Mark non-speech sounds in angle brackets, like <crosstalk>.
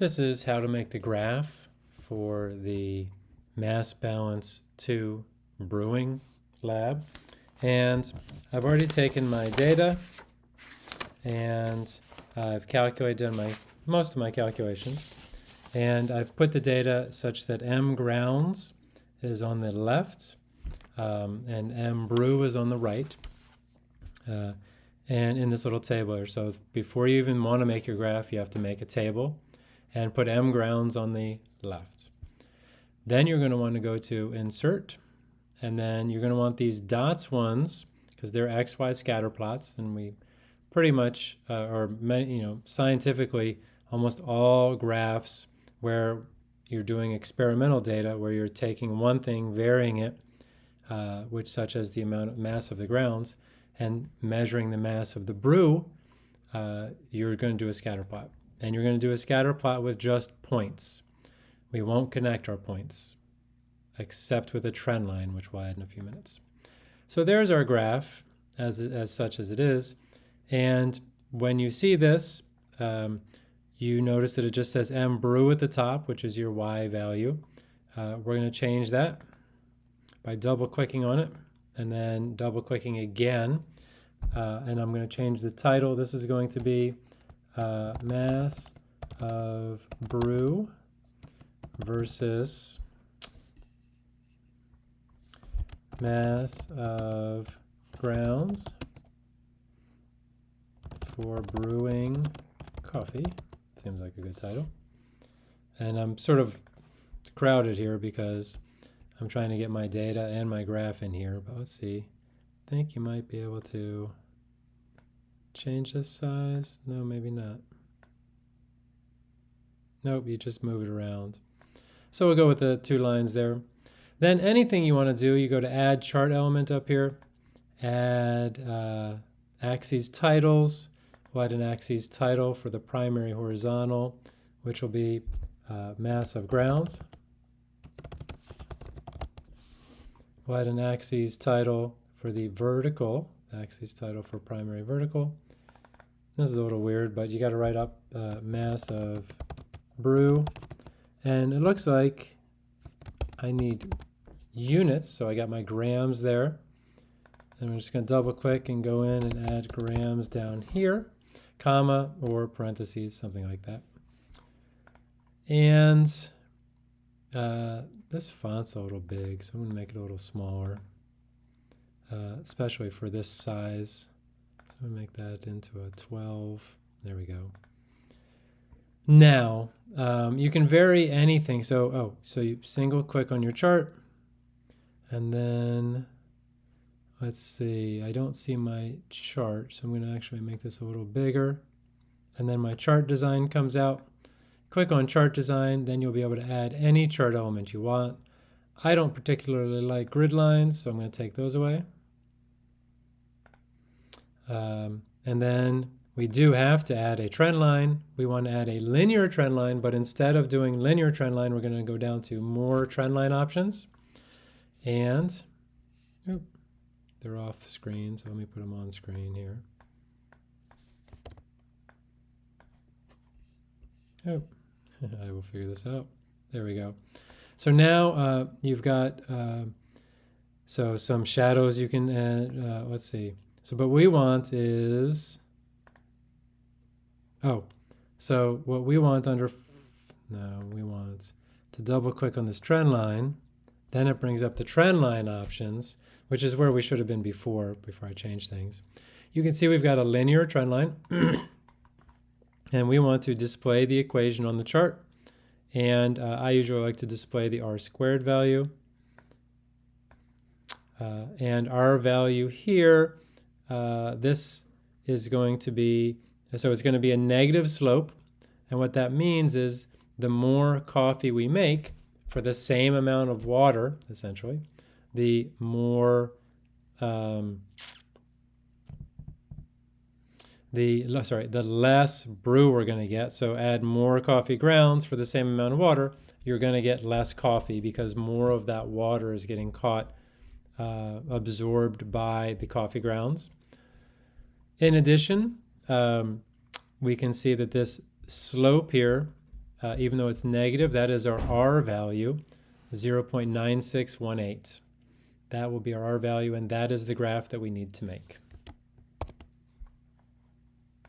This is how to make the graph for the Mass Balance 2 brewing lab. And I've already taken my data and I've calculated my most of my calculations. And I've put the data such that M grounds is on the left um, and M brew is on the right. Uh, and in this little table here. So before you even want to make your graph, you have to make a table and put M grounds on the left. Then you're going to want to go to Insert, and then you're going to want these dots ones, because they're XY scatter plots, and we pretty much, uh, or many, you know, scientifically, almost all graphs where you're doing experimental data, where you're taking one thing, varying it, uh, which such as the amount of mass of the grounds, and measuring the mass of the brew, uh, you're going to do a scatter plot and you're going to do a scatter plot with just points. We won't connect our points, except with a trend line, which we'll add in a few minutes. So there's our graph, as, as such as it is. And when you see this, um, you notice that it just says M brew at the top, which is your Y value. Uh, we're going to change that by double clicking on it and then double clicking again. Uh, and I'm going to change the title. This is going to be uh, mass of brew versus mass of grounds for brewing coffee. Seems like a good title. And I'm sort of crowded here because I'm trying to get my data and my graph in here, but let's see. I think you might be able to Change this size? No, maybe not. Nope, you just move it around. So we'll go with the two lines there. Then anything you want to do, you go to add chart element up here, add uh, axes titles. We'll add an axes title for the primary horizontal, which will be uh, mass of grounds. We'll add an axes title for the vertical, axes title for primary vertical. This is a little weird, but you got to write up uh, mass of brew. And it looks like I need units, so I got my grams there. And I'm just going to double click and go in and add grams down here, comma or parentheses, something like that. And uh, this font's a little big, so I'm going to make it a little smaller, uh, especially for this size. So make that into a 12. There we go. Now, um, you can vary anything. So, oh, so you single click on your chart and then let's see, I don't see my chart. So I'm going to actually make this a little bigger. And then my chart design comes out. Click on chart design, then you'll be able to add any chart element you want. I don't particularly like grid lines, so I'm going to take those away. Um, and then we do have to add a trend line. We want to add a linear trend line, but instead of doing linear trend line, we're going to go down to more trend line options. And oops, they're off the screen, so let me put them on screen here. Oh, <laughs> I will figure this out. There we go. So now uh, you've got uh, so some shadows you can add. Uh, let's see. So what we want is, oh, so what we want under, no, we want to double click on this trend line. Then it brings up the trend line options, which is where we should have been before, before I change things. You can see we've got a linear trend line. <clears throat> and we want to display the equation on the chart. And uh, I usually like to display the r squared value. Uh, and our value here uh, this is going to be, so it's going to be a negative slope. And what that means is the more coffee we make for the same amount of water, essentially, the more um, the sorry the less brew we're going to get. So add more coffee grounds for the same amount of water, you're going to get less coffee because more of that water is getting caught uh, absorbed by the coffee grounds. In addition, um, we can see that this slope here uh, even though it's negative, that is our R value, 0.9618. That will be our R value, and that is the graph that we need to make.